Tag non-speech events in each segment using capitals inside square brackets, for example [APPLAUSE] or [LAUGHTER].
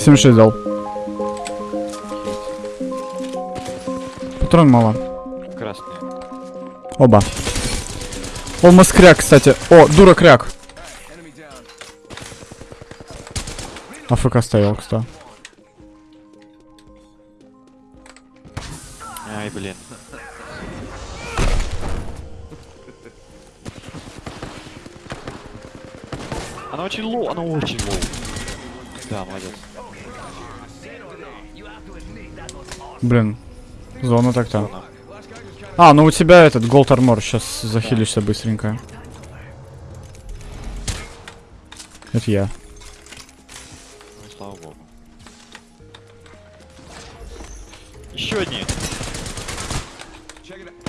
76 дал. Патрон мало. Красные. Оба. Almost кряк, кстати. О, дура кряк. АФК стоял, кстати. Зона так-то. А, ну у тебя этот голд армор. Сейчас захилишься быстренько. Это я. Ну слава богу. Еще одни.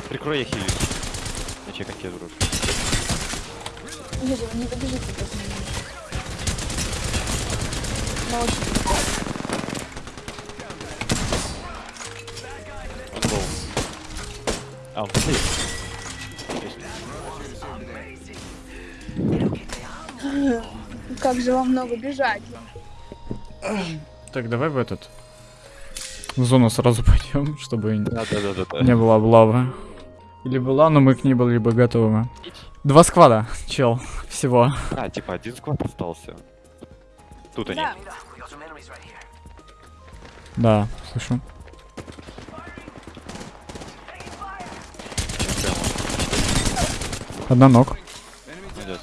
Прикрой я Так, давай в этот. В зону сразу [LAUGHS] пойдем, чтобы Да, да, да, да, да. не было облавы. Или была, но мы к ней были бы готовы. Два сквада, чел, [LAUGHS] всего. А, типа один сквад остался. Тут они. Да. Слышу. Одна ног. Молодец.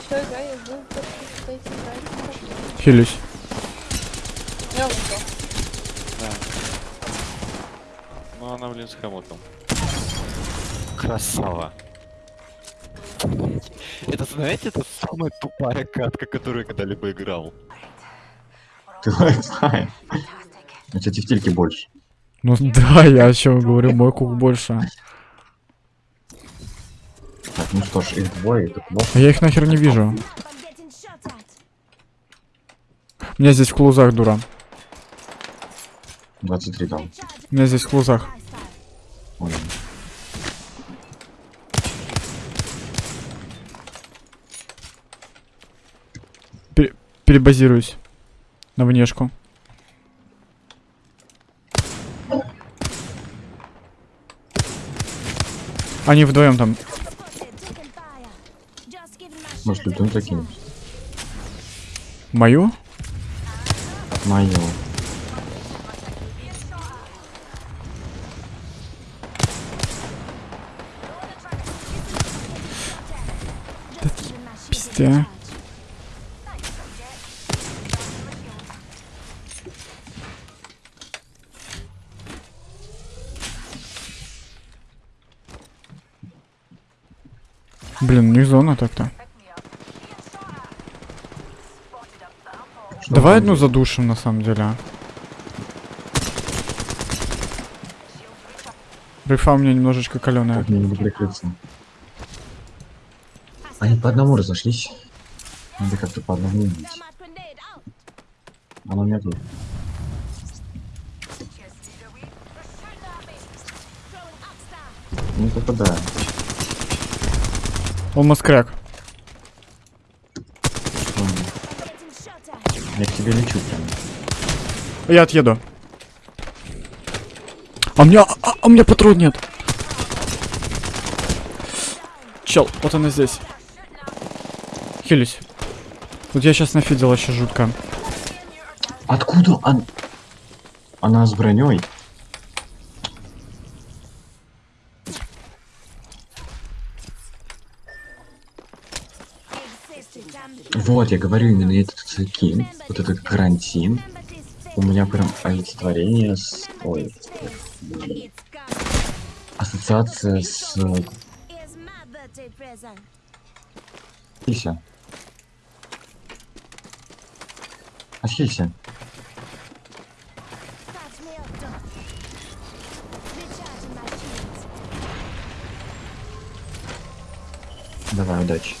Все, да, я жду, как вы стоите, играете. Хилюсь. Я вон то. Да. Хомутом. Красава. Это, знаете, это самая тупая катка, которую я когда-либо играл. [LAUGHS] Ты знаешь. У тебя тефтильки больше. Ну да, я о чем говорю, мой кук больше. Так, ну что ж, их двое, это плохо. А я их нахер не вижу. У меня здесь в клузах, дура. 23 там. У меня здесь в клузах. Пере- перебазируюсь. На внешку. Они вдвоем там. Может, лютун закинуть? Мою? Мою. Пиздя. Блин, не зона так-то. Давай одну задушим на самом деле. а. Рифа у меня немножечко каленая. Мне не прикрыться? По одному разошлись. Надо как-то по одному убить. Она у меня тут. Не попадаю. Он маскряк. Я к тебе лечу прям. Я отъеду. А у меня, а, а у меня патрон нет. Чел, вот она здесь. Хилюсь. Вот я сейчас нафидел вообще жутко. Откуда он? Она с броней. Вот, я говорю именно этот скин, вот этот карантин. У меня прям олицетворение с... Ой, ассоциация с... Хилься. Отхилься. Давай, удачи.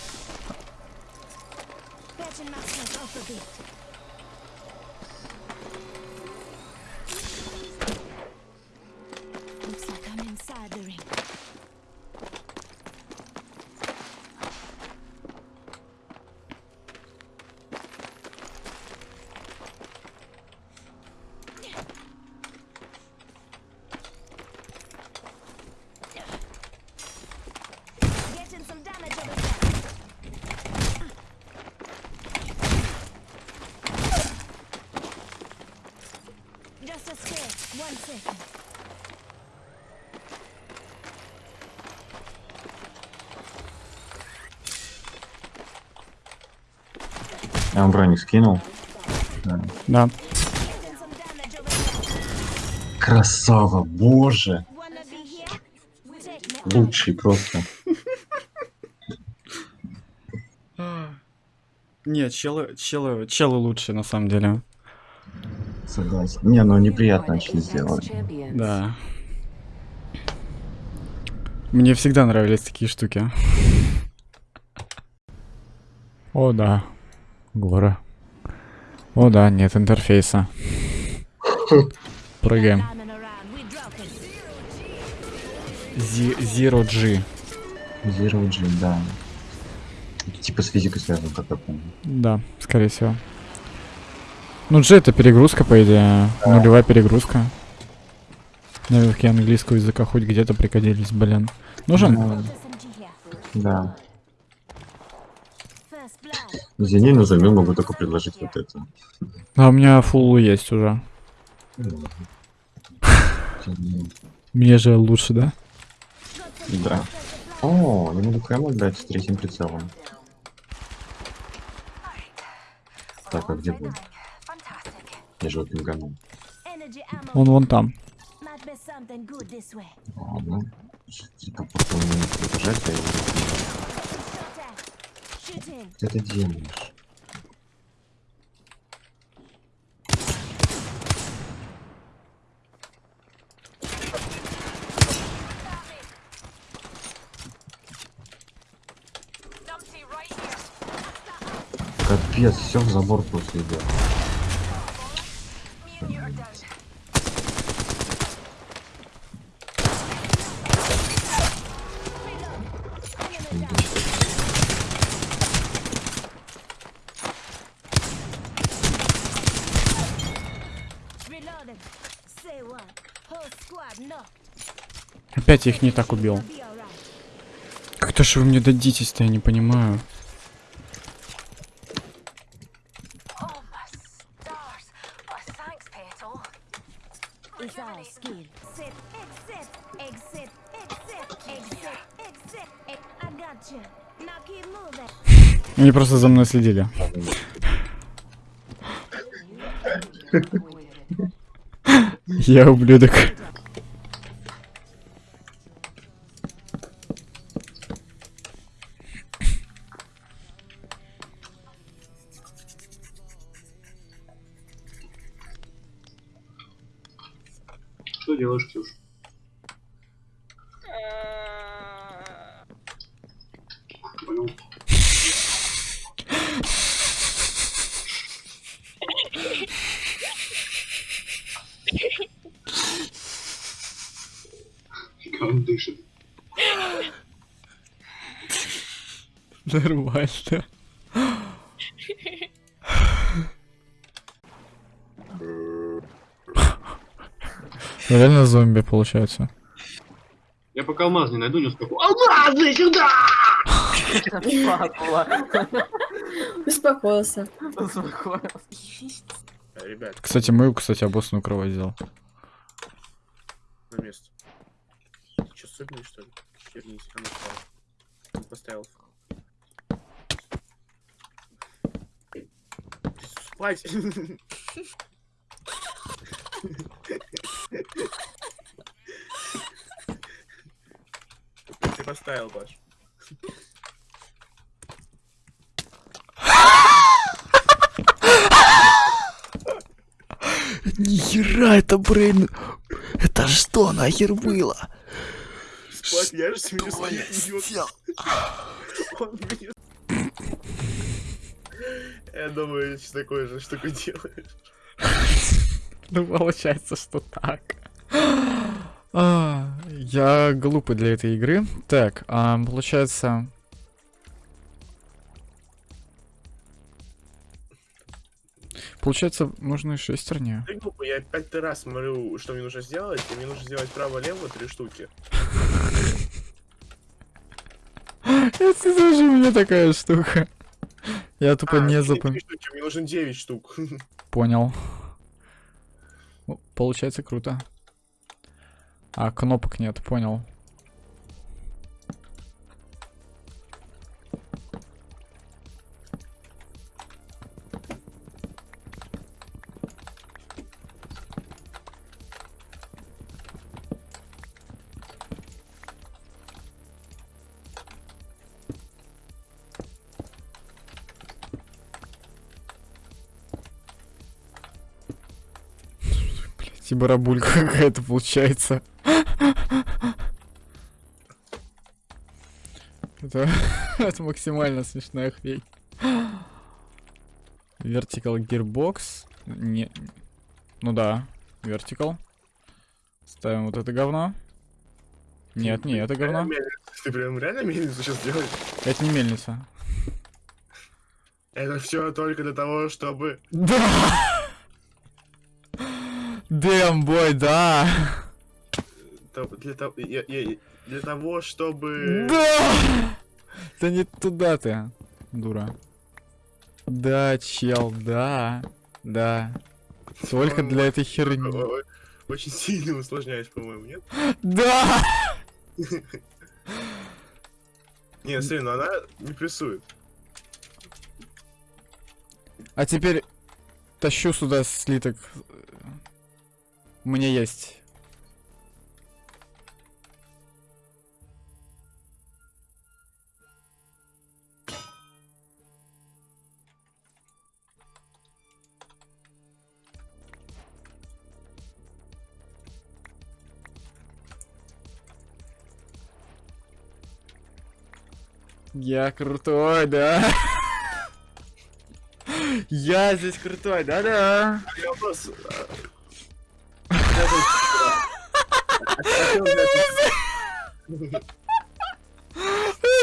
Я вам броник скинул. Да. Да. Красава, боже. Лучший просто. [LAUGHS] Не, челы, челы, челы лучше на самом деле. Согласен. Не, ну неприятно очень сделали. Да. Мне всегда нравились такие штуки. О, да. Гора. О, да, нет интерфейса. Прыгаем. Zero G. Zero G, да. Типа с физикой связан, как я помню. Да, скорее всего. Ну, G это перегрузка, по идее. Нулевая перегрузка. Навыки английского языка хоть где-то пригодились, блин. Нужен? Ну, here. да. Извини, но взамен могу только предложить вот это. А у меня фулл есть уже. [LAUGHS] Мне же лучше, да? Да. О, я могу прямо играть с третьим прицелом. Так, а где был? Я же его пинганул. Он вон там. Ладно. Типа, пока он не прибежать, я его... Ты делаешь? Капец, все в забор просто идет. Опять я их не так убил. Как-то же вы мне дадитесь-то, я не понимаю. Они просто за мной следили. Я ублюдок. Получается. Я пока алмаз не найду, не успокою. Успокоился. Ребят, Кстати, мы, кстати, обоссную кровать взял. на место. Ты что, сыпнешь, что ли? Вернись, а ну встал. Он Поставил. Спать! Поставил, Паш. Нихера, это Брейн... Это что нахер было? Спать, я же смеюсь, идиот. Он меня- Я думаю, что такое же штуку делаешь. Ну, получается, что так. А, я глупый для этой игры. Так, а, получается... Получается, нужны шестерни. Ты глупо, я пятый раз смотрю, что мне нужно сделать, и мне нужно сделать право-лево три штуки. [LAUGHS] Это тоже у меня такая штука. Я тупо А, не запомнил. мне нужно 9 штук. [LAUGHS] Понял. Получается круто. А, кнопок нет, понял. [LAUGHS] Барабулька [LAUGHS] какая-то получается. Это, [LAUGHS] это максимально смешная хрень. Vertical Gearbox. Не... Ну да, Vertical. Ставим вот это говно. Нет, не это говно. Ты прям реально мельницу сейчас делаешь? Это не мельница. Это все только для того, чтобы... Да! Дэм, бой, да! я- для того, чтобы... Да! Да не туда ты, дура. Да, чел, да. Да. Только для этой херни. Очень сильно усложняешь, по-моему, нет? Да! [LAUGHS] Не, смотри, но она не прессует. А теперь тащу сюда слиток. У меня есть. Я крутой, да? Я здесь крутой, да-да. Я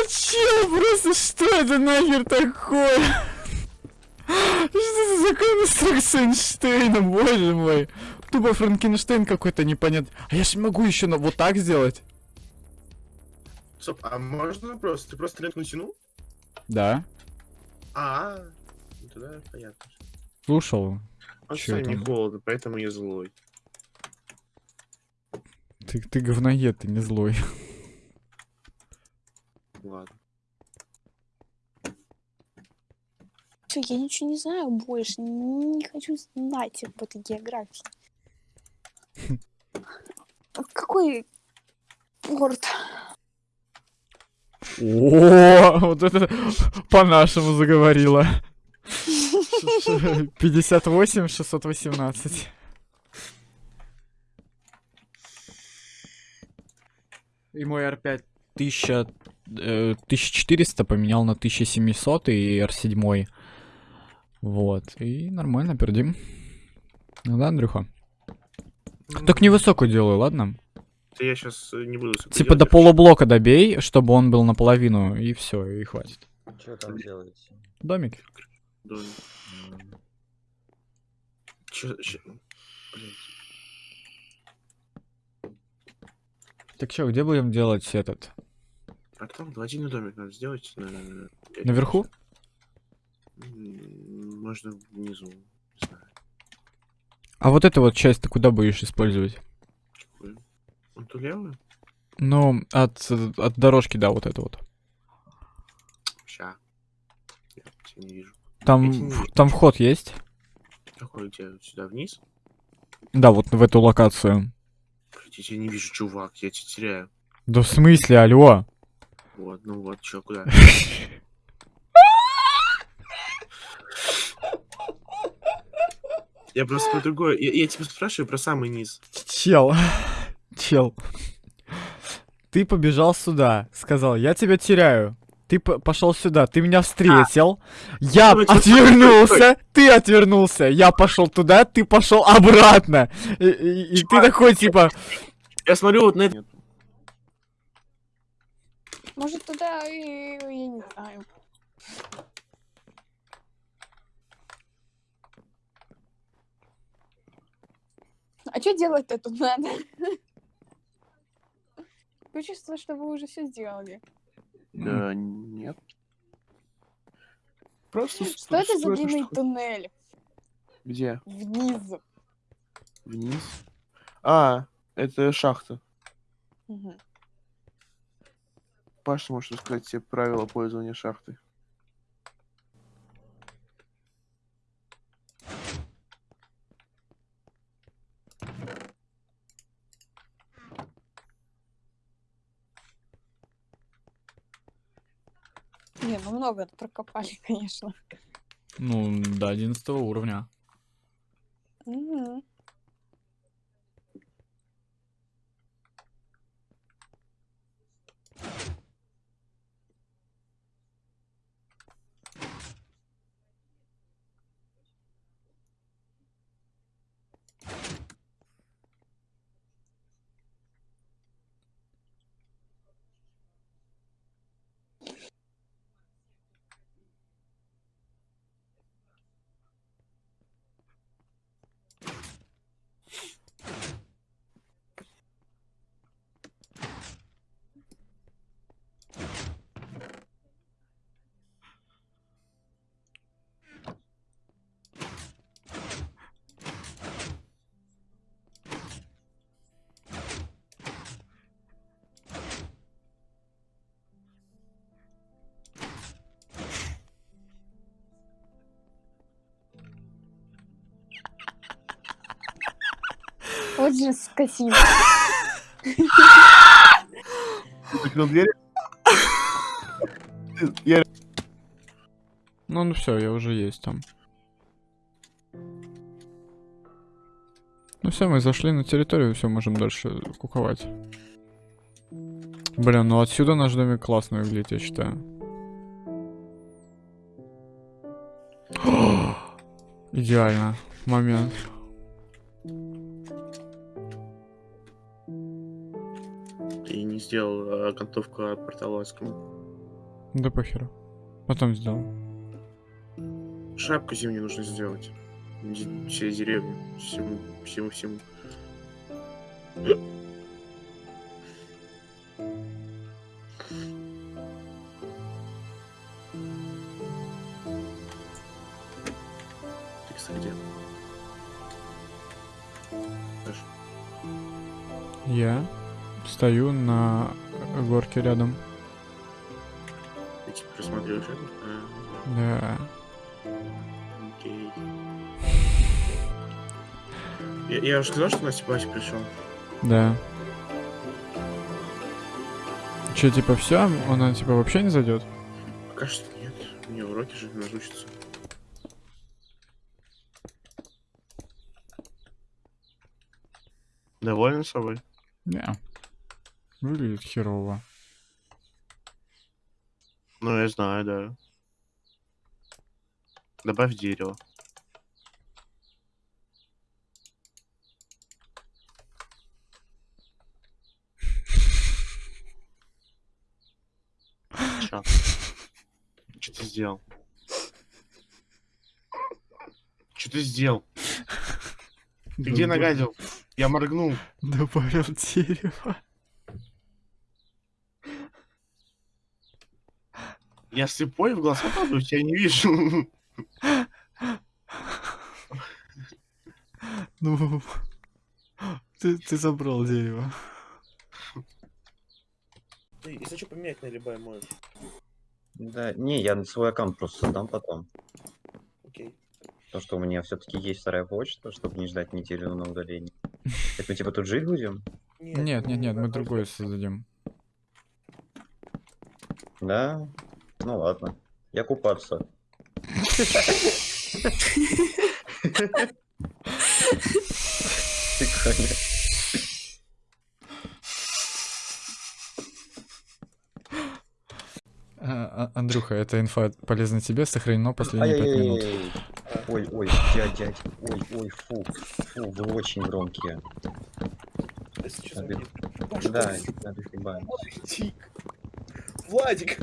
Чел, просто что это нахер такое? Что за конструкция Эйнштейна, боже мой? Тупо Франкенштейн какой-то непонятный. А я же могу еще на вот так сделать. Стоп, а можно просто? Ты просто ленту натянул? Да. А, ну тогда понятно. Слушал. А Чё что не холодно, поэтому я злой. Ты, ты говноед, ты не злой. Ладно. Всё, я ничего не знаю больше. Не хочу знать об этой географии. [LAUGHS] Какой город? О, вот это по-нашему заговорила. 58 618. И мой R5 1000, э, 1400 поменял на 1700 и R7. Вот. И нормально пердим. Ну да, Андрюха? Так невысокую делаю, ладно? Это я сейчас не буду... Типа до полублока добей, чтобы он был наполовину, и все, и хватит. Что там делаете? Домик. Чё- чё- Блин. Так что, где будем делать этот? А там гладильный домик надо сделать. на- на- Наверху? Можно внизу. Не знаю. А вот эту вот часть ты куда будешь использовать? Какую. Вон ту левую? Ну, от, от дорожки, да, вот это вот. Ща. Я тебя не вижу. Там, не вижу. там вход есть? Какой тебя? Сюда вниз? Да, вот в эту локацию. Блин, Я тебя не вижу, чувак, я тебя теряю. Да в смысле, алло? Вот, ну вот, чё, куда? [LAUGHS] Я просто про другое. Я, я тебя спрашиваю про самый низ. Чел, чел. Ты побежал сюда, сказал, я тебя теряю. Ты пошел сюда, ты меня встретил, я Стой, стой, отвернулся, ты отвернулся, я пошел туда, ты пошел обратно. И, и- и ты такой типа, Я смотрю вот на это. Может, туда и... Я не знаю. А что делать-то тут надо? [LAUGHS] Такое чувство, что вы уже все сделали. Да, нет. Просто Что это за длинный туннель Где? вниз? Вниз. А, это шахта. Мгм. Паша может рассказать все правила пользования шахтой. Не, ну много прокопали, [LAUGHS] конечно. Ну, до 11 уровня. Же скотина. Закрыл дверь? Я Ну, ну все, я уже есть там. Ну все, мы зашли на территорию, все, можем дальше куковать. Блин, ну отсюда наш домик классно выглядит, я считаю. [GASPS] Идеально. Момент. И не сделал окантовку от портала Аскома. Да похеру. Потом сделал. Шапку зимнюю нужно сделать. Де- Все деревни. Всему, всему, всему. Ты, кстати, где? Я стою на горке рядом. ты типа это? А, Да. окей. Я, я уже сказал, что Настя Бася пришел. Да. Че, типа, все? Она, типа, вообще не зайдет? Пока что нет. У нее уроки же назучатся. Доволен собой? Не. Выглядит херово. Ну, я знаю, да. Добавь дерево. Чё? Ты сделал? Что ты сделал? Ты где нагадил? Я моргнул. Добавил дерево. Я слепой в глаза падаю, я не вижу. Ну, ты, ты забрал дерево. Ты, если что, поменять на любой можешь. Да, не, я свой аккаунт просто создам потом. Окей. Потому что у меня все-таки есть вторая почта, чтобы не ждать неделю на удаление. Так мы типа тут жить будем? Нет, нет, нет, мы другое создадим. Да? Ну ладно. Я купаться. Прикольно. А, а, Андрюха, эта инфа полезна тебе, сохранено последние пять минут. Ой, ой, дядь, дядь. Ой, ой, фу. Фу, вы очень громкие. Да, надо хлебать. Владик.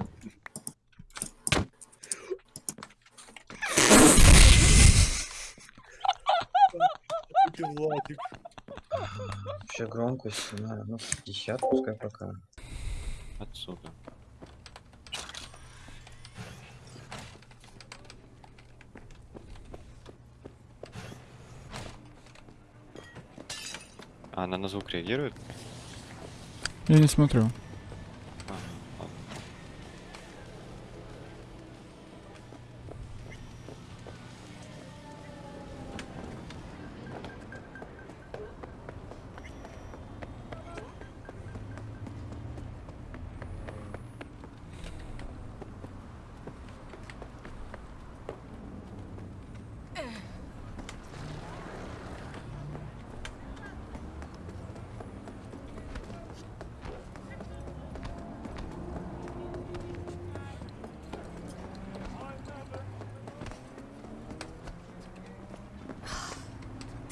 Владик. Ты Владик. Вообще громкость, на, ну, 50 пускай пока. Отсюда. А, она на звук реагирует? Я не смотрю. А, ладно.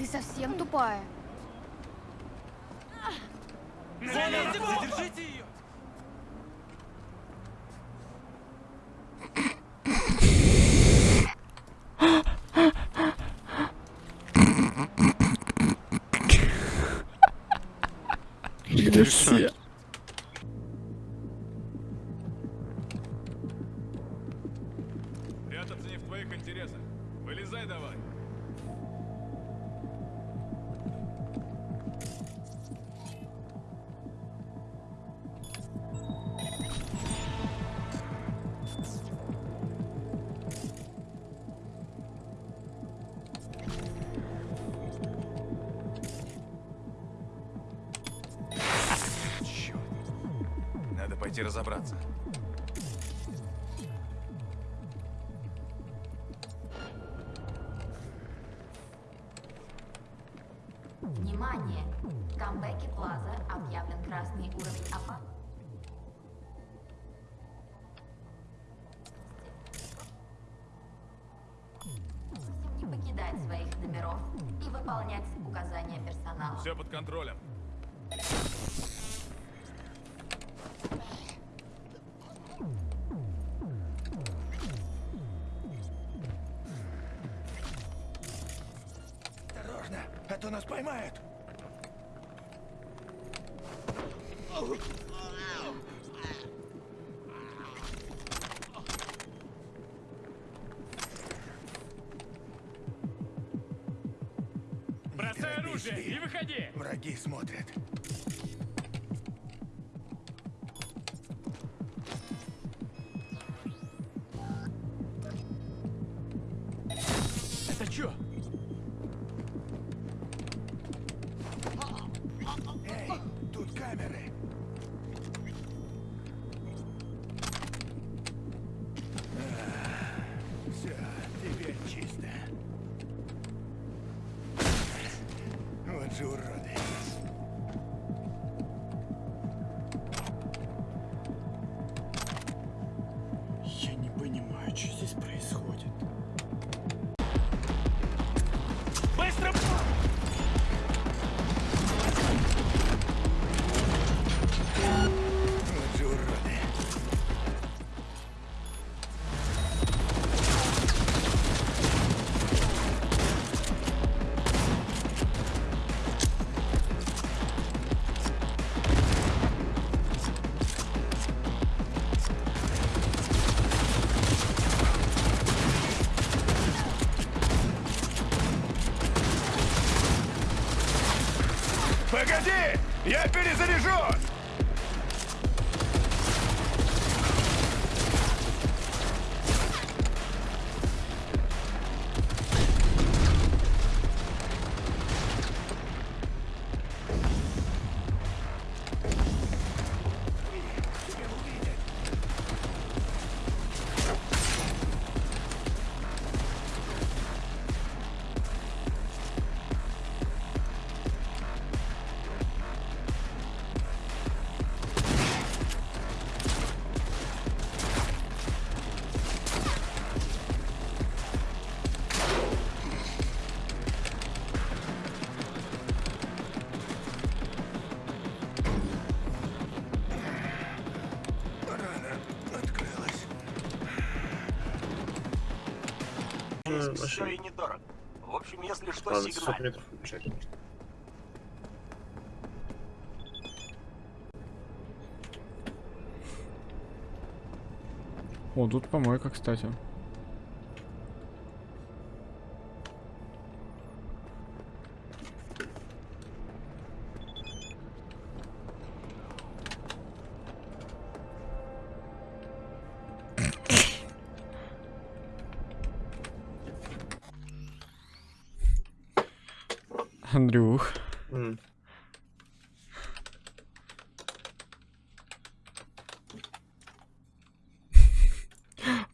Ты совсем тупая. Где все? Пойти разобраться. Внимание! В камбэке Плаза объявлен красный уровень опасности. Не покидать своих номеров и выполнять указания персонала. Все под контролем. Поймают. Бросай оружие и выходи. Враги смотрят. Все и недорого. В общем, если что, Ладно, 600 метров убежать. О, тут помойка, кстати. Андрюх. М.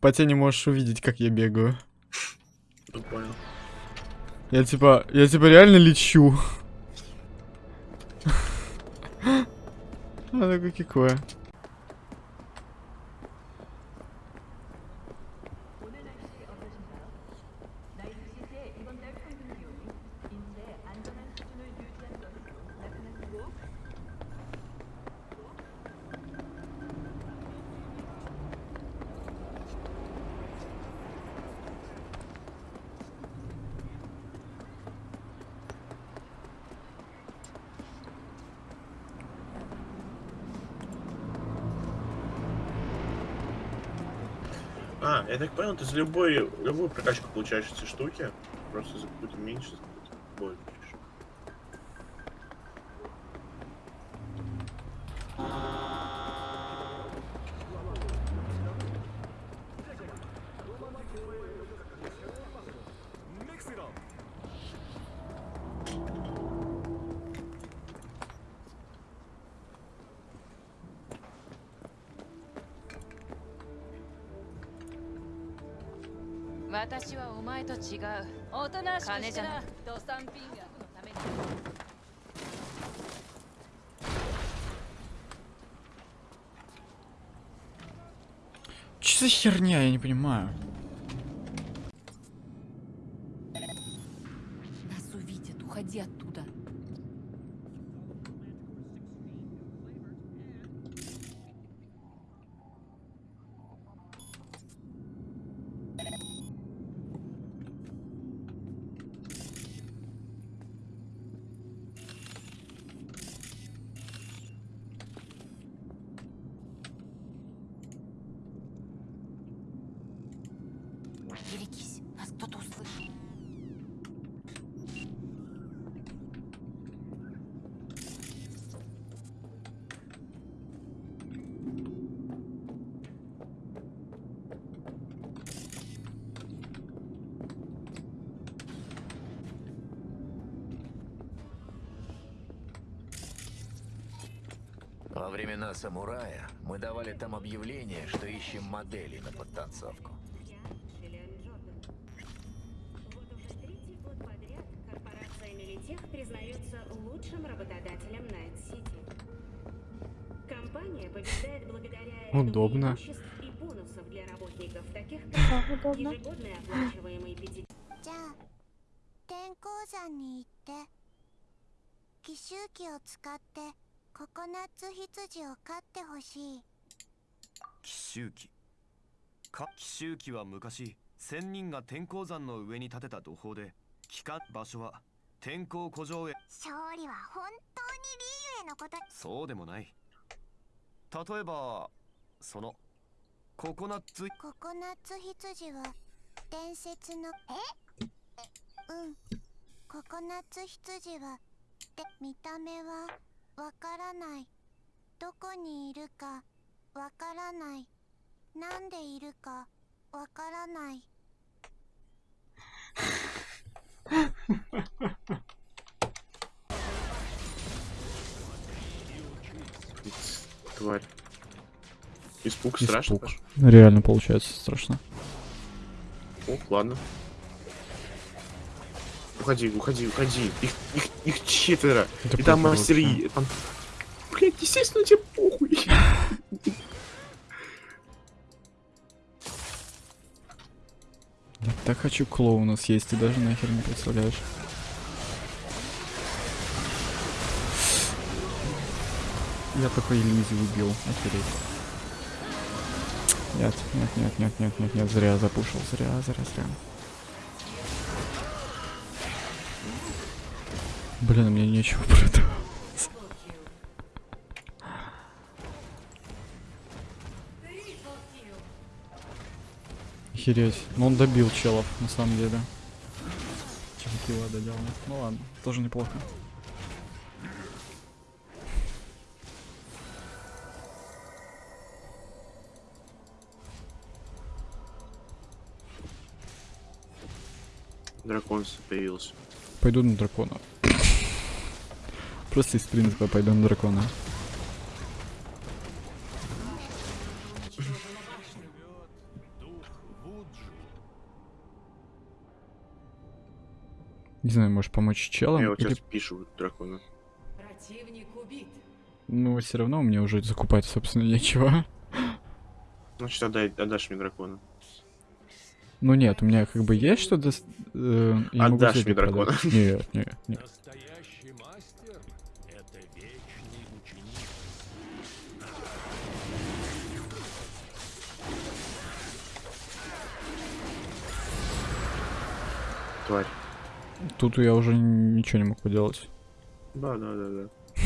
По тебе не можешь увидеть, как я бегаю. Ну, понял. Я типа, я типа реально лечу. А такое какое. А, я так понял, ты за любой, любую прокачку получаешь эти штуки. Просто за какую-то меньше, за какую-то больше. Че за херня, я не понимаю. Нас увидят, уходи оттуда. Берегись, нас кто-то услышит. Во времена самурая мы давали там объявление, что ищем модели на подтанцовку. как удобно. ежегодный оплачиваемый пяти じゃあ天候山に行って奇襲機を使ってココナッツ羊を飼ってほしい奇襲機か奇襲機は昔仙人が天候山の上に建てた土砲で帰還場所は天候古城へ勝利は本当にリーユへのことそうでもない例えば そのココナッツココナッツ羊は伝説のえうんココナッツ羊はで見た目はわからないどこにいるかわからないなんでいるかわからない [LAUGHS] Тварь. Испуг, Испуг. страшно? Паш? Реально получается страшно. О, ладно. Уходи, уходи, уходи. Их, их, их четверо. Да И там похуй мастер вообще. Yi, там... Блять, естественно, тебе похуй. Я так хочу клоуна съесть, ты даже нахер не представляешь. Я такой иллюзию убил, охереть. Нет, нет, нет, нет, нет, нет, нет, зря запушил, зря, зря, зря. Блин, мне нечего продавать. Охереть. Ну он добил челов, на самом деле. Килла доделал. Ну ладно, тоже неплохо. Дракон появился. Пойду на дракона. Просто из принципа пойду на дракона. Не знаю, можешь помочь челам? Я вот или- сейчас пишу дракона. Ну, все равно мне уже закупать, собственно, нечего. Значит, отдай, отдашь мне дракона. Ну нет, у меня как бы есть что-то... э, Отдашь мне дракона. продать. Нет, нет, нет. Настоящий мастер — это вечный ученик. Тварь. Тут я уже ничего не мог поделать. Да, да, да, да. [LAUGHS]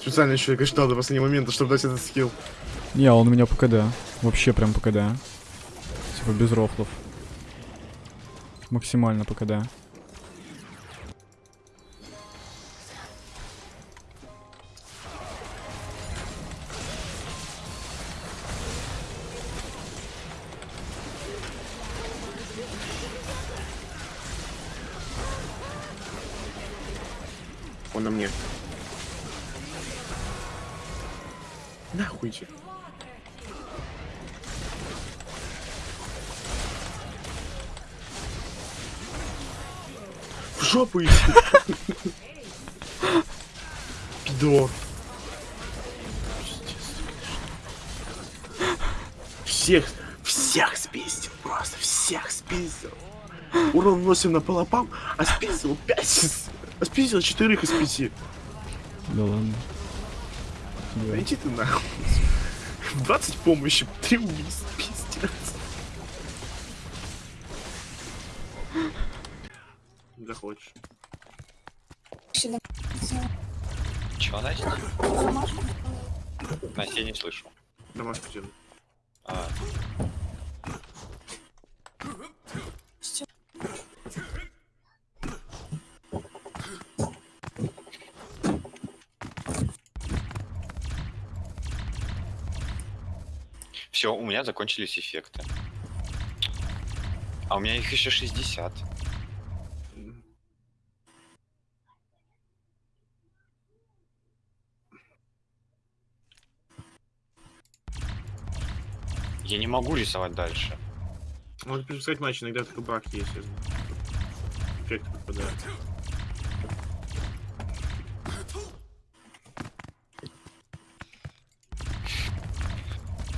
Специально еще я ждал до последнего момента, чтобы дать этот скилл. Не, он у меня по КД. Вообще прям по КД. Типа без рофлов. Максимально по КД. Урон носим на полопам, а спиздил 5, а спиздил 4 из 5. Да ладно. Да. Иди ты нахуй. 20 помощи, 3 убийства, пиздец. Да хочешь. Сюда. Чего, Настя? Настя, я не слышу. Домашку тебе. А, все, закончились эффекты. А у меня их еще 60. Я не могу рисовать дальше. Можно переписать матч, иногда такой баг есть, я знаю. Эффект попадает.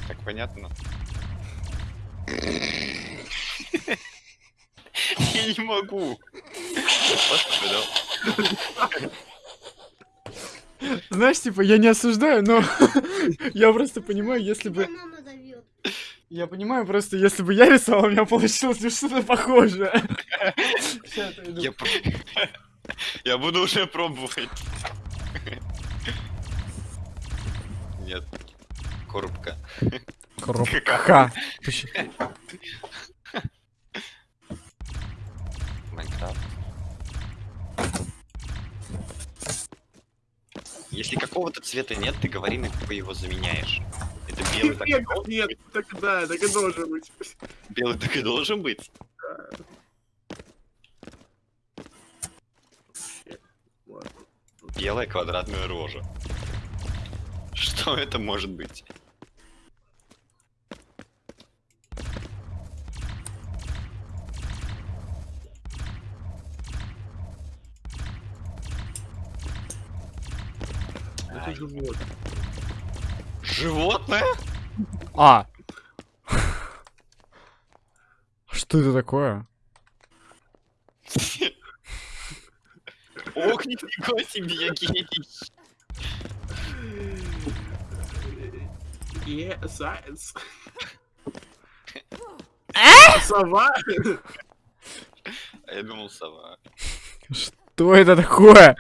Так понятно? Я не могу. Знаешь, типа, я не осуждаю, но [LAUGHS] я просто понимаю, если бы... Я понимаю, просто если бы я рисовал, у меня получилось бы что-то похожее. Я, про- я буду уже пробовать. Нет. Коробка. Коробка. Майнкрафт. Если какого-то цвета нет, ты говори, на какой его заменяешь. Это белый так, и должен нет, так да, так и должен быть. белый так и должен быть. Белая квадратная рожа. Что это может быть? Это живот. Животное? А! [LAUGHS] Что это такое? [LAUGHS] Ох, нифига себе, я гений. Yeah, [LAUGHS] science. А? Сова? А я думал сова. Что это такое?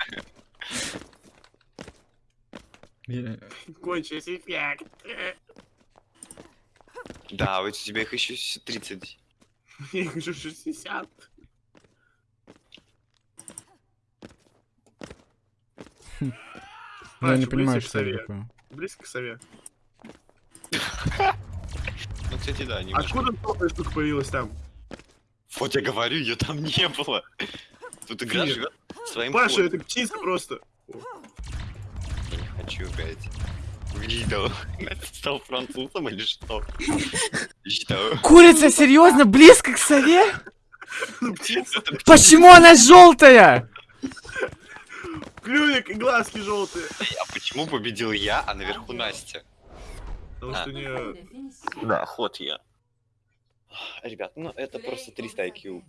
Я- Кончились эффект. Да, вот у тебя их еще с- 30. [LAUGHS] Я хочу 60. Я Паш, не понимаю, что это такое. Близко к сове. [LAUGHS] Ну, кстати, да, немножко. Откуда новая штука появилась там? Вот я говорю, ее там не было. Тут игра живет своим Паша, это птица просто. Хочу, блядь. Видел. [LAUGHS] Стал французом или [LAUGHS] что? Курица, серьезно, близко к сове? Это Почему она желтая? Клювик и глазки желтые. А почему победил я, а наверху Настя? Потому А. что не... Да, ход я. Ребят, ну это просто 300 IQ.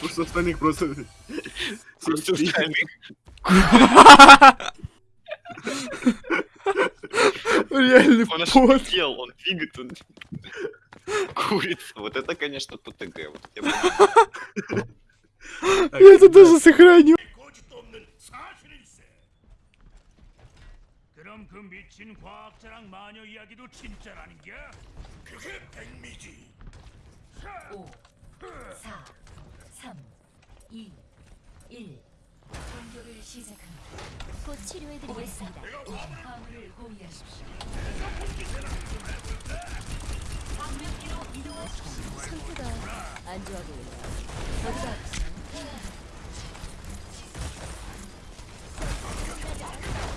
Просто остальных просто... Просто 73. [LAUGHS] остальных. Реальный Он пот. ошибел, он двигает, он... Курица. Вот это, конечно, ПТГ. Вот я понимаю. Я это даже сохраню. 그럼 그 미친 과학자랑 마녀 이야기도 진짜라는 게? 그게 백미지. 5, 4, 3, 2, 1. 공격을 시작합니다. 곧 치료해드리겠습니다. 화물을 호위하십시오. 상태가 안 좋아 보여요. 어디가 아프세요?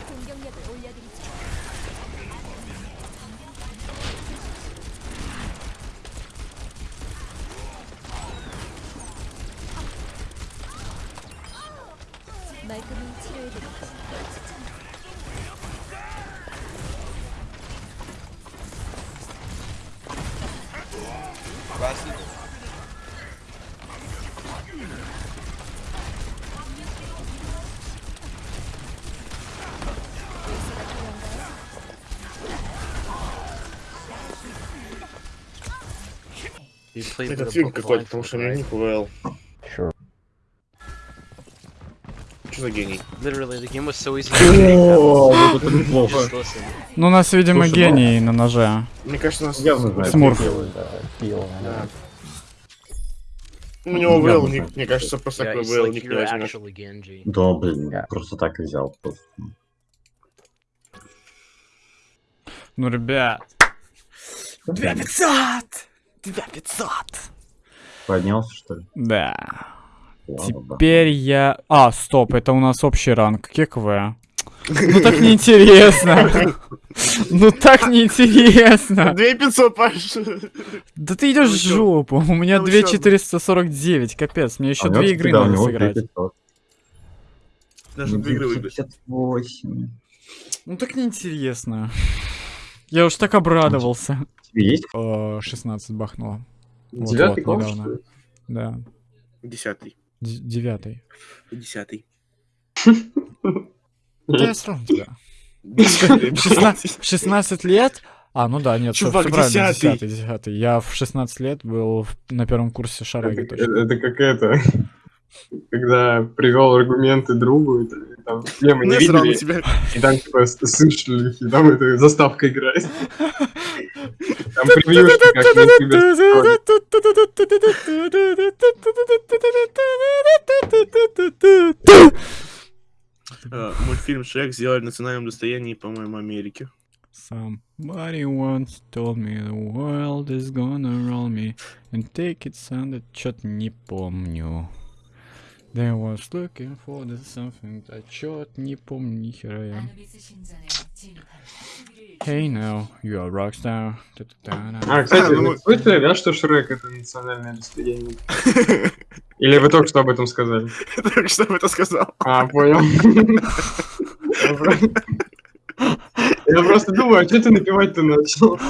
공격력을 올려드리죠. 말끔히 치료해드릴게요. Это фильм какой-то, потому что мне не ПВЛ. Что за гений? О, вот это неплохо. Ну, у нас, видимо, Слушай, ну- гений на ноже. Мне кажется, у нас... Явно Смурф. У него ник, мне кажется, просто такой ник не возьмешь. Да, блин, просто так и взял. Ну, ребят. 2500! 2500! Поднялся, что ли? Да. Теперь я... А, стоп, это у нас общий ранг. ККВ. [LAUGHS] Ну так неинтересно. [LAUGHS] Ну так неинтересно. 2500, Паш! Да ты идешь в Ну чё? жопу. У меня Ну чё? 2449, капец. Мне еще А, две ну, игры да, у надо сыграть. 2500. Даже две игры. 58. Ну так неинтересно. Я уж так обрадовался. Тебе есть? Э, 16 бахнуло. Девятый класс? Да. Десятый. Девятый. Десятый. Да я сразу тебя. Десятый. 16, 16 лет? А, ну да, нет, Чувак, всё правильно, десятый. 10 10 Я в 16 лет был на первом курсе шараги Это, это как это, когда привел аргументы другу, и, там мемы не Насрал на видели, тебя. и там типа с- сын шлюхи, и там эта заставка играет. Там превьюшки, как. Э, Мультфильм Шрек сделали национальным достоянием, по-моему, Америки. Somebody once told me the world is gonna roll me and take it under чё-то не помню. They was looking for the something, а чё-то не помню ни хера я. Hey now, you are rockstar. А, кстати, Ну, вы слышали, да, что Шрек это национальное достояние? [LAUGHS] Или вы только что об этом сказали? Только что об этом сказал. А, понял. [LAUGHS] Я просто думаю, а что ты напевать-то начал? [LAUGHS]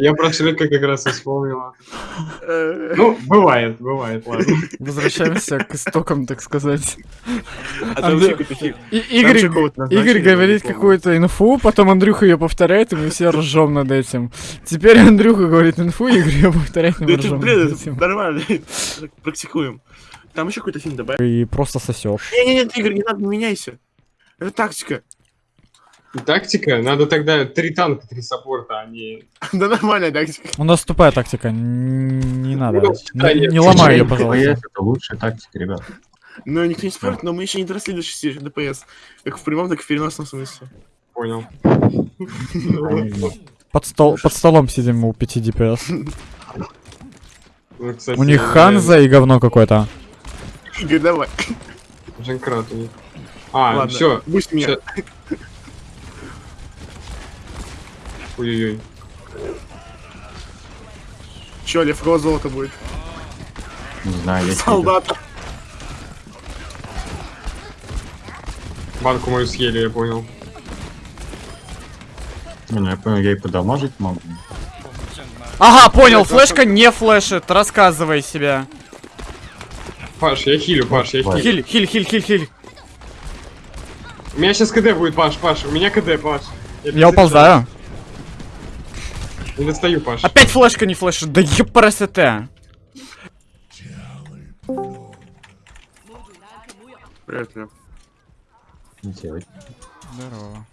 Я про Шрека как раз и вспомнил. Э, Ну, бывает, бывает, ладно. Возвращаемся к истокам, так сказать. А Игорь, говорит какую-то инфу, потом Андрюха ее повторяет, и мы все ржем над этим. Теперь Андрюха говорит инфу, Игорь ее повторяет, и мы ржем над этим. нормально. Практикуем. Там еще какой-то фильм добавь. И просто сосешь. Не-не-не, Игорь, не надо, не меняйся. Это тактика. Тактика? Надо тогда три танка, три саппорта, а не... Да нормальная тактика. У нас тупая тактика, не надо. Ну, Не, ломай ее, пожалуйста. ДПС Это лучшая тактика, ребят. Ну, никто не спорит, но мы еще не доросли до 6 ДПС. Как в прямом, так и в переносном смысле. Понял. Под, стол, под столом сидим у 5 DPS. Ну, кстати, У них Ханза и говно какое-то. Игорь, давай. Дженкрат у них. А, Ладно, все. пусть меня. Ой-ой-ой. Че, левкого золото будет? Не знаю, я Солдата. Банку мою съели, я понял. Не, ну я понял, я и подамажить могу. Ага, понял, флешка не флешит, рассказывай себя. Паш, я хилю, Паш, я хилю. Хиль, хиль, хиль, хиль, хиль. У меня сейчас КД будет, Паш, Паш. У меня КД, Паш. Я уползаю. Не достаю, Паш. Опять флешка не флешит, да епрст. Привет, Лев. Делать. Здорово.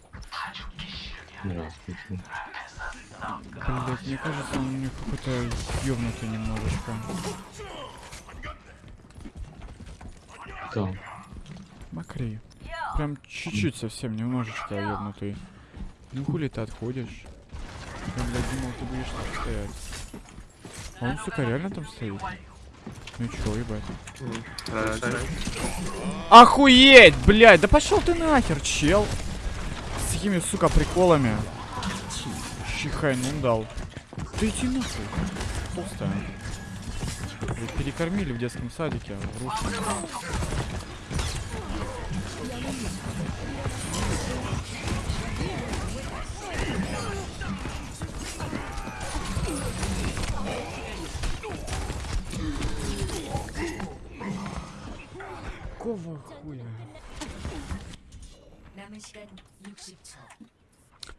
Здравствуйте. Блять, мне кажется, он у меня какой-то ёбнутый немножечко. Кто? Макри. Прям чуть-чуть совсем, немножечко ёбнутый. Ну хули ты отходишь? Я, блядь, думал, ты будешь там стоять. А он, сука, реально там стоит? Ну чё, ебать? Охуеть, блядь, да пошел ты нахер, чел. С такими, сука, приколами. Чихай, ну дал. Да иди нахуй. Толстая. Перекормили в детском садике, в русском. Хуя?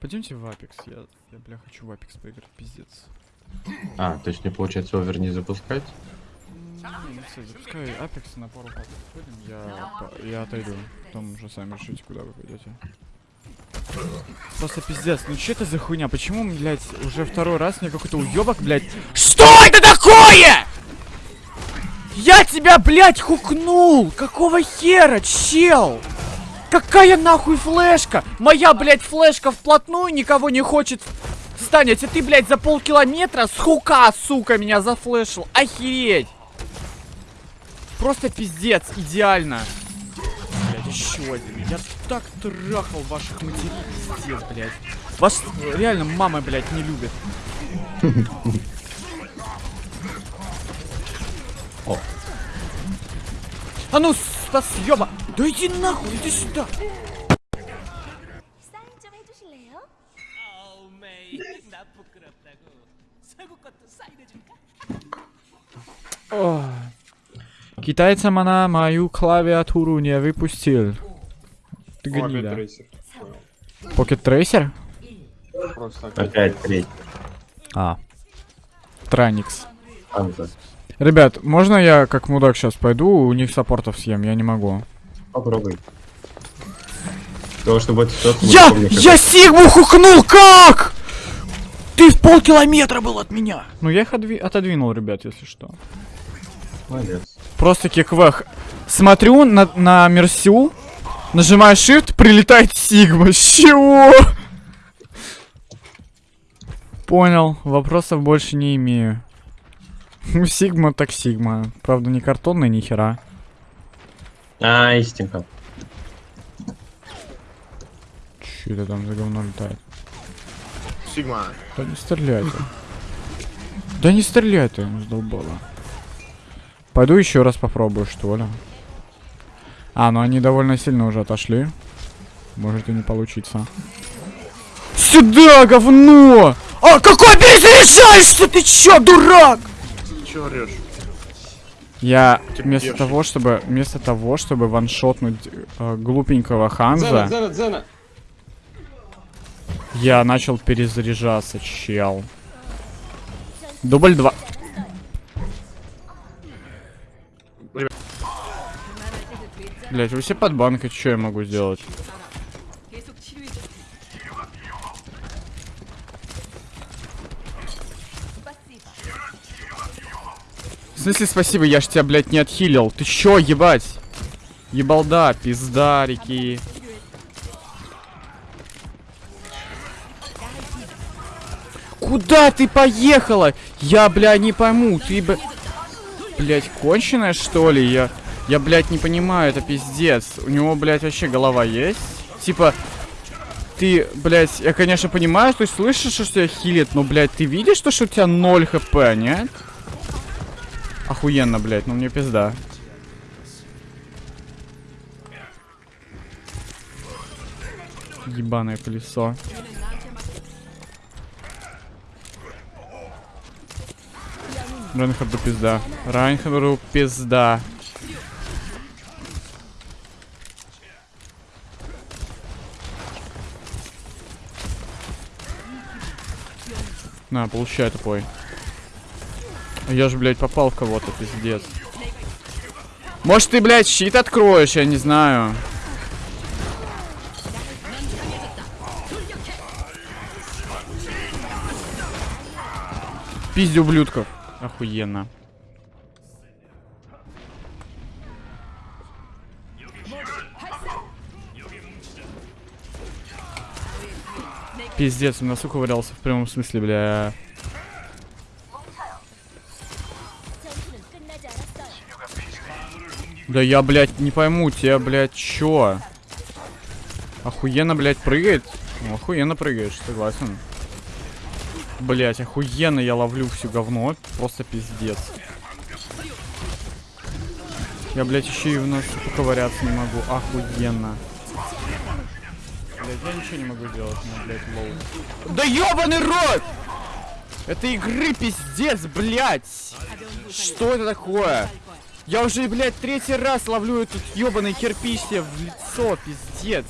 Пойдемте в Apex, я, я, бля, хочу в Apex поиграть, пиздец. А, то есть мне получается овер не запускать? Не, все, запускай Apex на пару папок сходим, я, я отойду. Потом уже сами решите, куда вы пойдете. Просто пиздец, ну что это за хуйня? Почему, блядь, уже второй раз мне какой-то уебок, блядь... Что это такое? Я тебя, блядь, хукнул! Какого хера, чел? Какая нахуй флешка? Моя, блядь, флешка вплотную никого не хочет станет. А ты, блядь, за полкилометра с хука, сука, меня зафлешил. Охереть! Просто пиздец, идеально. Блядь, еще один. Я так трахал ваших матерей, блядь. Вас э, реально мама, блядь, не любит. [LAUGHS] О. А ну, Стас, ёба! Да иди нахуй, иди сюда! Китайцам она мою клавиатуру не выпустил. Ты гнида. Покет трейсер? Опять треть. А. Траникс. Анза. Ребят, можно я как мудак сейчас пойду, у них саппортов съем? Я не могу. Попробуй. Того, чтобы это тот Я, я Сигму хукнул, как? Ты в полкилометра был от меня. Ну я их отви- отодвинул, ребят, если что. Молодец. Просто киквэх. Смотрю на, на Мерсю, нажимаю Shift, прилетает Сигма. С чего? Понял, вопросов больше не имею. Ну, Сигма так Сигма. Правда, не картонный, ни хера. А, истинка. Че это там за говно летает? Сигма. Да не стреляй ты. Да не стреляй ты, задолбала. Пойду еще раз попробую, что ли. А, ну они довольно сильно уже отошли. Может и не получится. Сюда, говно! А какой перезаряжаешься? Ты чё, дурак? Че орешь? Я Типа вместо девушек. того, чтобы вместо того, чтобы ваншотнуть э, глупенького Ханза, Зена, Зена, Зена. я начал перезаряжаться, чел. Дубль 2. Блять, вы все под банкой, что я могу сделать? Смысле спасибо, я ж тебя, блядь, не отхилил. Ты чё, ебать? Ебалда, пиздарики. Куда ты поехала? Я, бля, не пойму. Ты, б... Блять, конченая, что ли? Я... Я, блядь, не понимаю, это пиздец. У него, блядь, вообще голова есть? Типа, ты, блядь, я, конечно, понимаю, что ты слышишь, что тебя хилит, но, блядь, ты видишь, что, что у тебя 0 хп, нет? Охуенно, блядь, ну мне пизда. Ебаное колесо. Райнхарду пизда. Райнхарду пизда. На, получай тупой. Я же, блядь, попал в кого-то, пиздец. Может, ты, блядь, щит откроешь, я не знаю. Пизди ублюдков. Охуенно. Пиздец, он носу ковырялся в прямом смысле, бля. Да я, блядь, не пойму, тебя, блядь, чё? Охуенно, блядь, прыгает? Ну, охуенно прыгаешь, согласен. Блять, охуенно я ловлю всю говно. Просто пиздец. Я, блядь, еще и в нас поковыряться не могу. Охуенно. Блядь, я ничего не могу делать, но, блядь, low. Да ёбаный рот! Это игры пиздец, блядь! Что это такое? Я уже, блядь, третий раз ловлю этот ёбаный кирпич себе в лицо, пиздец.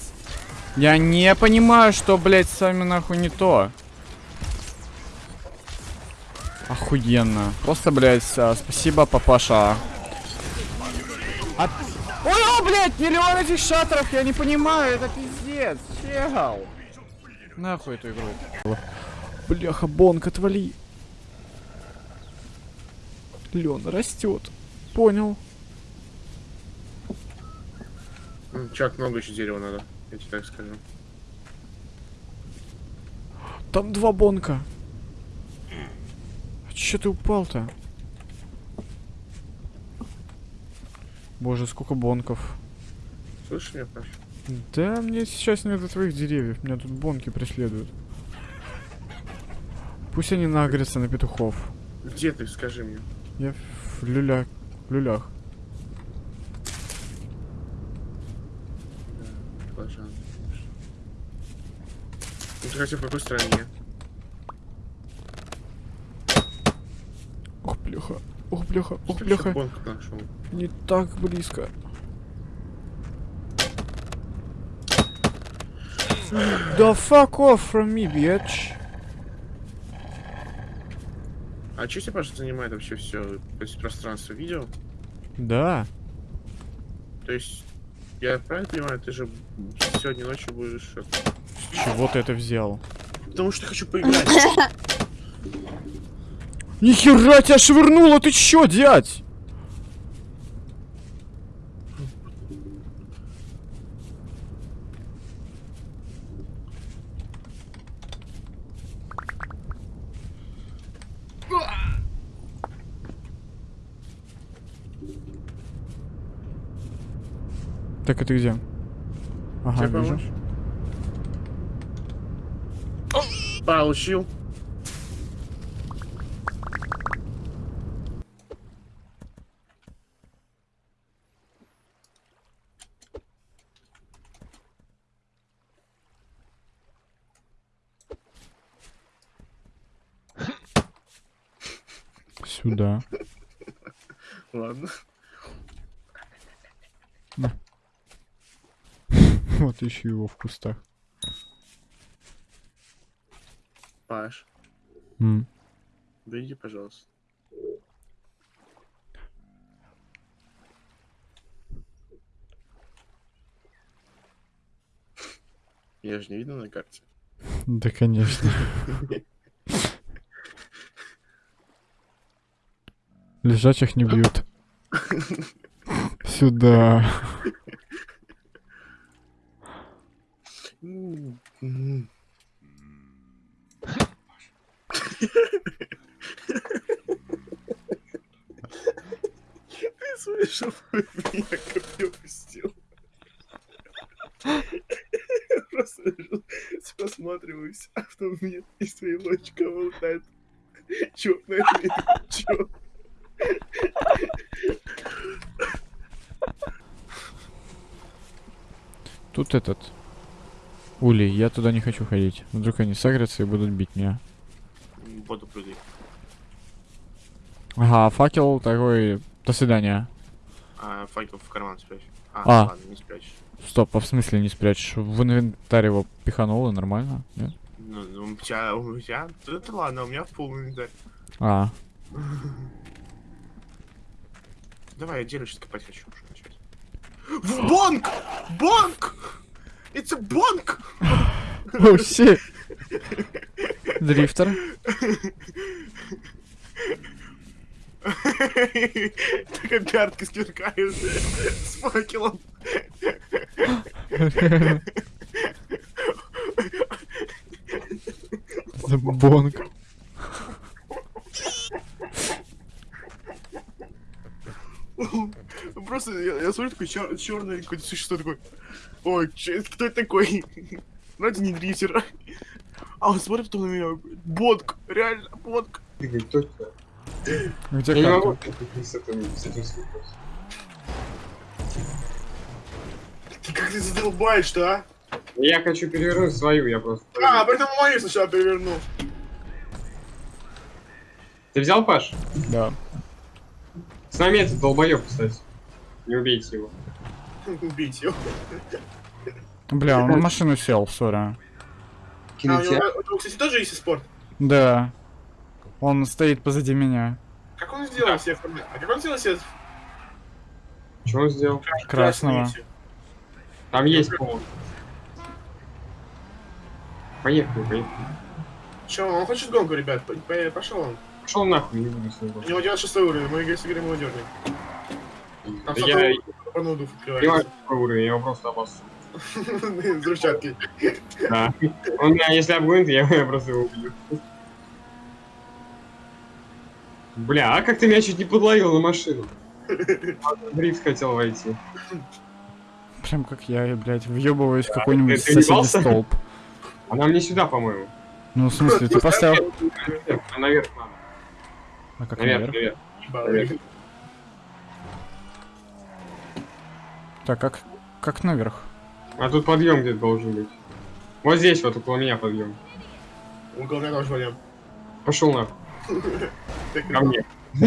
Я не понимаю, что, блядь, с вами нахуй не то. Охуенно. Просто, блядь, а, спасибо, папаша. А... Ой, о, блядь, миллион этих шатров, я не понимаю, это пиздец, чел. Нахуй эту игру. Бляха, бонг, отвали. Лен растет. Понял. М, Чак, много еще дерева надо, я тебе так скажу. Там два бонка. А чё ты упал-то? Боже, сколько бонков. Слышишь меня, Паш? Да, мне сейчас не до твоих деревьев. Меня тут бонки преследуют. Пусть они нагрятся на петухов. Где ты, скажи мне? Я в люля... люлях. Пожалуйста. Ну ты хотя в какой стране? Ох, бляха. Ох, бляха. Ох, нашел? Не так близко. Да fuck off from me, bitch. А что тебя, Паша, занимает вообще все, то есть пространство видео? Да. То есть, я правильно понимаю, ты же сегодня ночью будешь... С чего ты это взял? Потому что хочу поиграть. [LAUGHS] Нихера тебя швырнуло, ты чё, дядь? Так, ты где? Ага, Тебе вижу. помочь? Получил. Сюда. Ладно. Вот ищу его в кустах. Паш, М. выйди, пожалуйста. Я же не видно на карте. [LAUGHS] Да, конечно. [LAUGHS] Лежачих не бьют. [LAUGHS] Сюда. М, м. Ты слышал, меня копье пустил. Просто посматриваюсь, а потом мне из твоей лодочка вылетает черное чё? Тут этот... Улей, я туда не хочу ходить. Вдруг они сагрятся и будут бить меня. Буду прыгать. Ага, факел такой... До свидания. А факел в карман спрячь. А, А. ладно, не спрячешь. Стоп, а в смысле не спрячешь? В инвентарь его пихануло, нормально? Нет? Ну, ну, у тебя, у тебя, это ладно, у меня в пол инвентарь. А, Давай, я дерево сейчас копать хочу уже начать. В бонг! Бонг! It's a бонг! О, щит! Дрифтер. Такая пятки сверкают с факелом. Забонг. Просто я, я смотрю, такой чер- черное какое-то существо такой. Ой, чё- кто это такой? Вроде не дрифтер. А он смотрит потом на меня. Бодк, реально, бодк. Ты точно. Где Я не карта? могу с этим, с этим слушать. Ты как ты задолбаешь-то, а? Я хочу перевернуть свою, я просто... А, поэтому мою сначала перевернул. Ты взял, Паш? Да. С нами этот долбоёб, кстати. Не убейте его. [LAUGHS] Убить его. Бля, он на машину сел, сори. А, у него, кстати, тоже есть спорт. Да. Он стоит позади меня. Как он сделал себе формат? А как он сделал себе Что он сделал? Красного. Там есть пол. Поехали, поехали. Че, он хочет гонку, ребят? Пошел он. Пошел нахуй, не буду с ним У него 96 уровень, мы если говорим, его дернем. Там Да я порнудов понимаю, открывается. уровень, я его просто обоссу. [LAUGHS] С взрывчаткой. Да. Он меня, если обгонит, я, я просто его убью. Бля, а как ты меня чуть не подловил на машину? Дрифт хотел войти. Прям как я, блядь, въебываюсь в какой-нибудь ты соседний столб. А нам не сюда, по-моему. Ну, в смысле, ты поставил... Наверх, наверх надо. А как наверх? наверх. наверх. Так, как... Как наверх? А тут подъем где-то должен быть. Вот здесь, вот около меня подъем. Около меня тоже пойдем. Пошел нахуй. [LAUGHS] Ко мне. [LAUGHS]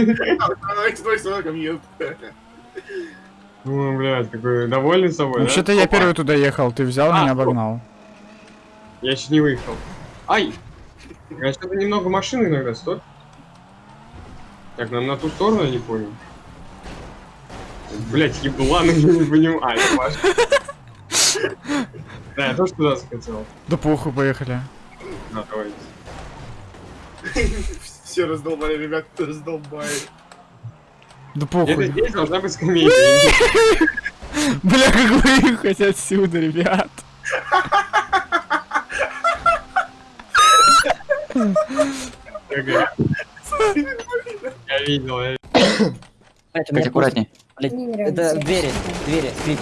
Ну, блядь, какой довольный собой? Вообще-то я первый туда ехал, ты взял, А, меня обогнал. Я еще не выехал. Ай! Я что-то немного машины иногда стоит. Так, нам на ту сторону, я не понял. Блять, ебланы, [LAUGHS] я не понимаю. Паш. Да, я тоже туда захотел. Да похуй, поехали. Да, давайте. Все раздолбали, ребят, раздолбали. Да Это похуй. здесь должна быть скамейка. Бля, как выехать отсюда, ребят. Я видел, я Блять, аккуратней. Это двери, двери, скрип.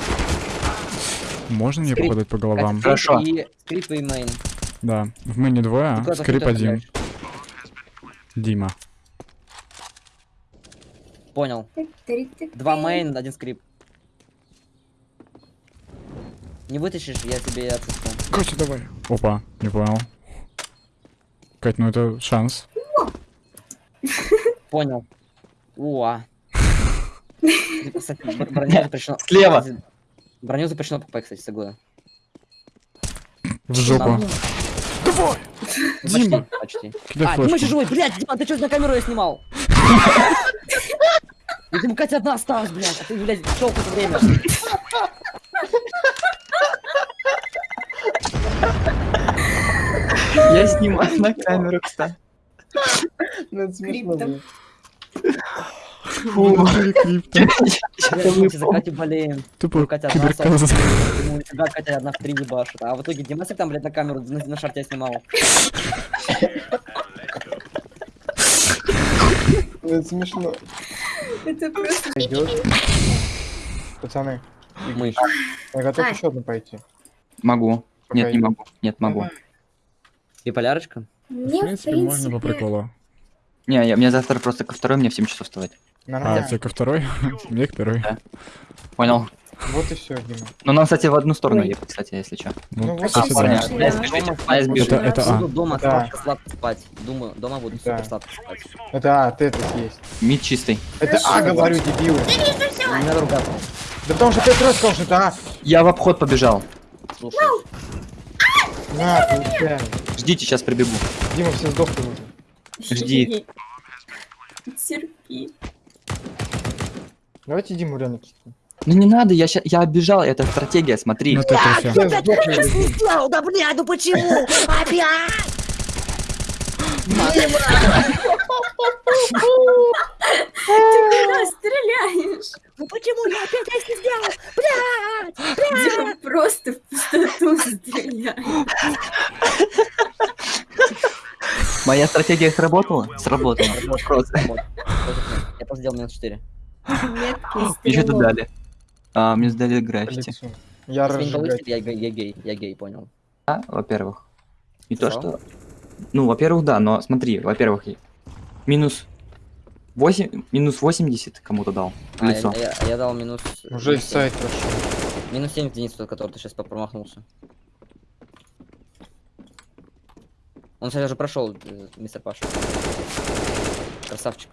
Можно мне попадать по головам? Катя, скрип И скрип и main. Да. В main двое, а? Скрип один. Дима. Понял. Два main, один скрип. Не вытащишь, я тебе отпущу. Катя, давай. Опа, не понял. Кать, ну это шанс. Понял. Уа. [LAUGHS] Слева. Броню запрещено покупать, кстати, согласен. В жопу. Давай! Дима. Почти. А, Дима еще живой, блядь, Дима, ты что на камеру я снимал? [LAUGHS] Ну, Дима, Катя одна осталась, блядь, а ты, блядь, шел это время. Я снимаю на камеру, кстати. Ну, это смешно Фу, [LAUGHS] мы за Катю болеем. Тупо киберказа. тебя Катя одна в три ебашит. А в итоге Димасик там, блядь, на камеру на, шарте снимал. Ну, Это смешно. Это просто... Пацаны. Мышь. Я готов еще одну пойти. Могу. Нет, не могу. Нет, могу. Биполярочка? В принципе, можно по приколу. Не, я, мне завтра просто ко второй, мне в 7 часов вставать. А, Нормально. тебе ко второй? Мне к первой. Понял. Вот и все, Дима. Ну, нам, кстати, в одну сторону ехать, кстати, если что. Ну, вот кстати, и да. всё. Я дома спать буду. Это- это А. Буду дома Да. сладко, сладко спать. Думаю, дома буду Да. супер сладко спать. Это А, ты это съесть. Мид чистый. Это А, говорю, дебилы. Не надо ругаться. Да потому что пять раз сказал, что это А. Я в обход побежал. Слушай. На, получай. Ждите, сейчас прибегу. Дима, все сдохли уже. Жди. Терпи. Давайте Диму реально кикнем. Ну не надо, я ща... я оббежал, это стратегия, смотри. Ну, всё. Все сдохли уже. не сделал, да блядь, ну почему? Опять! Ты куда стреляешь? Ну почему я опять это сделал? Блядь! Дима просто в пустоту стреляет. Моя стратегия сработала? Сработала. Я просто сделал минус 4. Мне что-то дали. А, мне сдали граффити. Я я, я гей, я гей, понял. А, во-первых. И то, Что? что... Ну, во-первых, да, но смотри, во-первых, минус 8, минус 80 кому-то дал в А, я, лицо. я- я дал минус... Уже минус из сайта семь. пошел. Минус 7 единиц, тот, который ты сейчас промахнулся. Он, кстати, уже прошел, э, мистер Паша. Красавчик.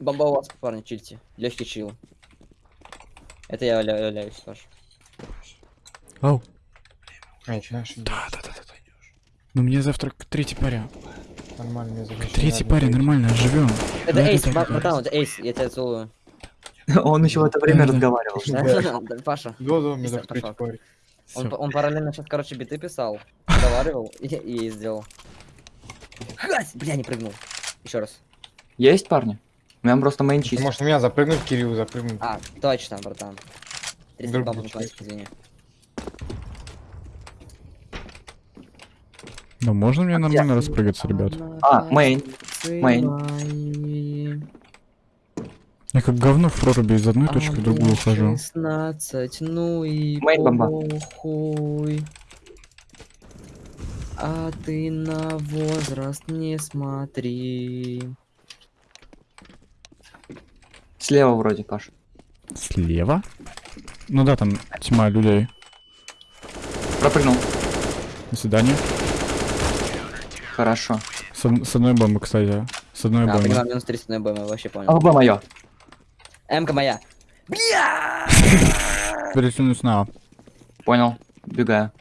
Бомба у вас, парни, чильте. Легкий чил. Это я ля- являюсь, Паш. Ау. А, начинаешь Да, да, да, да, да. Ну мне завтра к третьей паре. Нормально, мне завтра Третьей надо паре, пойти. нормально, живем. Это Эйс, братан, это Эйс, я тебя целую. [LAUGHS] Он еще в это время разговаривал. [LAUGHS] Паша. Да, да, Пашок. паре. Он, параллельно сейчас, короче, биты писал, [LAUGHS] разговаривал и, и сделал. Хась! Бля, не прыгнул. Еще раз. Есть парни? У меня просто main можешь на меня запрыгнуть, Кирилл запрыгнуть. А, точно, братан. 300 Друг бабок платить, извини. Ну можно мне нормально распрыгаться, ребят? А, main. Main. Я как говно в проруби из одной точки в другую хожу. 16, ну и Main бомба. похуй. А ты на возраст не смотри. Слева вроде, Паш. Слева? Ну да, там тьма людей. Пропрыгнул. До свидания. Хорошо. С, с одной бомбы, кстати. С одной А, бомбы. понимаю, минус 300 на БМ, вообще понял. АВБ мое. М-ка моя. Перетянусь на. Понял. Бегаю.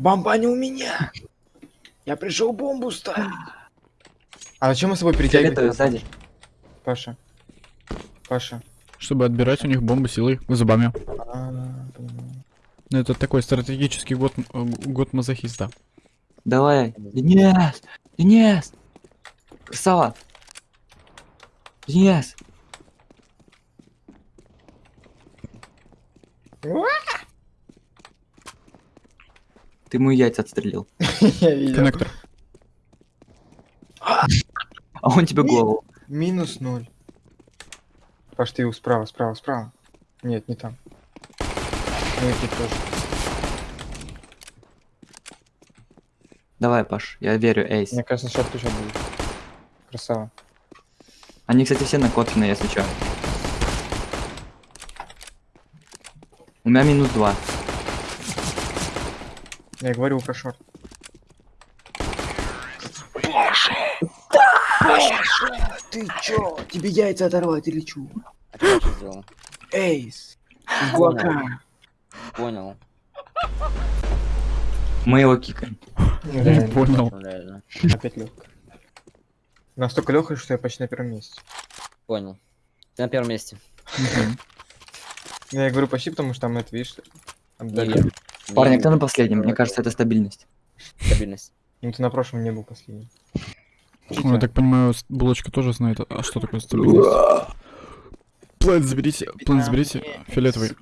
Бомба не у меня! Я пришел бомбу ставить. А зачем мы с собой Фиолетовый перетягиваем? сзади. Паша. Паша. Чтобы отбирать у них бомбы силой, зубами. А. Ну, Это такой стратегический год, э, год мазохиста. Давай. Денис! Денис! Красава! Денис! Ты ему яйца отстрелил. [LAUGHS] Коннектор. А он тебе голову. Минус ноль. Паш, ты его справа, справа, справа. Нет, не там. Ну и тут тоже. Давай, Паш, я верю, Эйс. Мне кажется, сейчас сейчас будет. Красава. Они, кстати, все накоплены, если что. У меня минус два. Я говорю про шорт. Ты чё? Тебе яйца оторвать или чё? А что сделал? Эйс! Блока. Понял. Мы его кикаем. Реально. Понял. Реально. Опять легко. Настолько легко, что я почти на первом месте. Понял. Ты на первом месте. Я говорю почти, потому что там это, видишь, Не отдали. Парни, Не кто на последнем? Мне кажется, это стабильность. Стабильность. Ну ты на прошлом не был последним. Ну, я так понимаю, булочка тоже знает, а что такое стабильность. План заберите, план заберите, фиолетовый.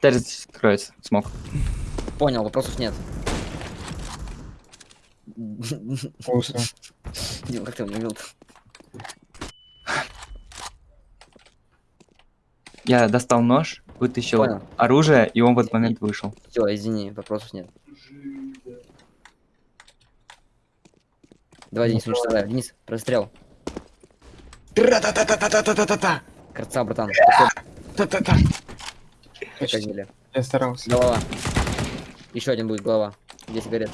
Террис скроется, смог. Понял, вопросов нет. Дима, [LAUGHS] как ты его убил? Я достал нож, вытащил Понял. оружие, и он в этот момент вышел. Все, извини, вопросов нет. Давай, Денис, уничтожай. Денис, прострел. Тра-та-та-та-та-та-та-та-та. Красава, братан. Та-та-та. Почти. Я старался. Голова. Еще один будет голова. Где сигарет?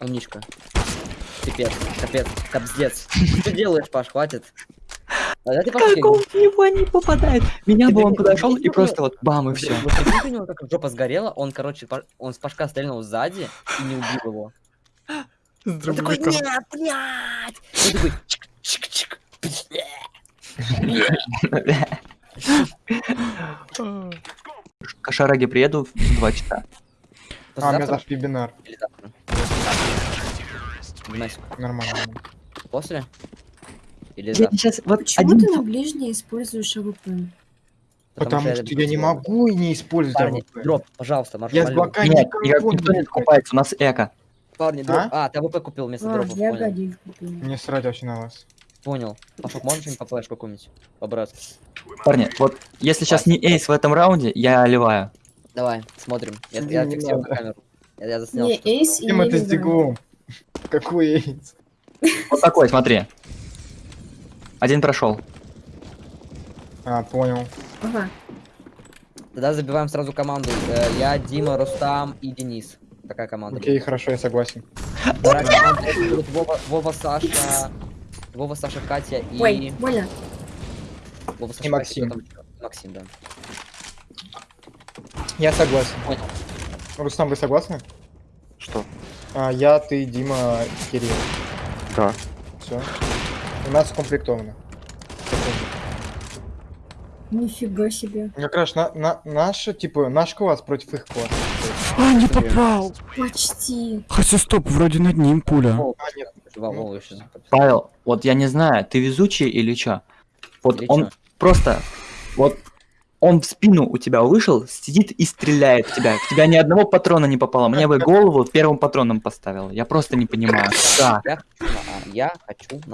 Умничка. Пипец, капец, капздец. Что ты делаешь, Паш, хватит. А Как он в него не попадает? Меня бы он подошел и просто вот бам, и все. Вот прикинь, у него как жопа сгорела, он, короче, он с Пашка стрельнул сзади и не убил его. С Он такой, нет, блядь! Он такой, чик-чик-чик. К Шараге приеду в 2 часа. А, у меня завтра? Димасик, Нормально. После? Или Я завтра? сейчас вот Почему один... ты на ближней используешь АВП? Потому что я не могу и не использовать Парни, АВП. drop, пожалуйста, Марш, Я с молю. блокадой Нет, никто не не покупается, у нас eco. Парни, drop. А, ты АВП купил вместо А, drop ов, я понял. годик купил. Мне срать вообще на вас. Понял. Пашок, можешь что-нибудь по флешку какую-нибудь? По-братски. Парни, вот если сейчас не ace в этом раунде, я ливаю. Давай, смотрим. Я, Не я фиксирую на камеру. Я, я заснял. Не, ace и Чем это Елизавета. стеклом? Какой ace? Вот такой, смотри. Один прошел. А, понял. Ага. Тогда забиваем сразу команду. Э, Я, Дима, Рустам и Денис. Такая команда. Окей, хорошо, я согласен. [LAUGHS] Вова, Вова, Саша, Вова, Саша, Катя и... Ой, больно. Вова, Саша, И Максим. Максим, да. Я согласен. Понял. Рустам, вы согласны? Что? А, я, ты, Дима, Кирилл. Да. Все. У нас укомплектовано. Нифига себе. Как раз на, на, наша, типа, наш класс против их класса. А, не попал. Почти. Хотя стоп, вроде над ним пуля. А. Павел, вот я не знаю, ты везучий или чё? Вот Или он чё? просто, вот он в спину у тебя вышел, сидит и стреляет в тебя. В тебя ни одного патрона не попало. Мне бы голову первым патроном поставил. Я просто не понимаю. Да. Я хочу на А, я хочу на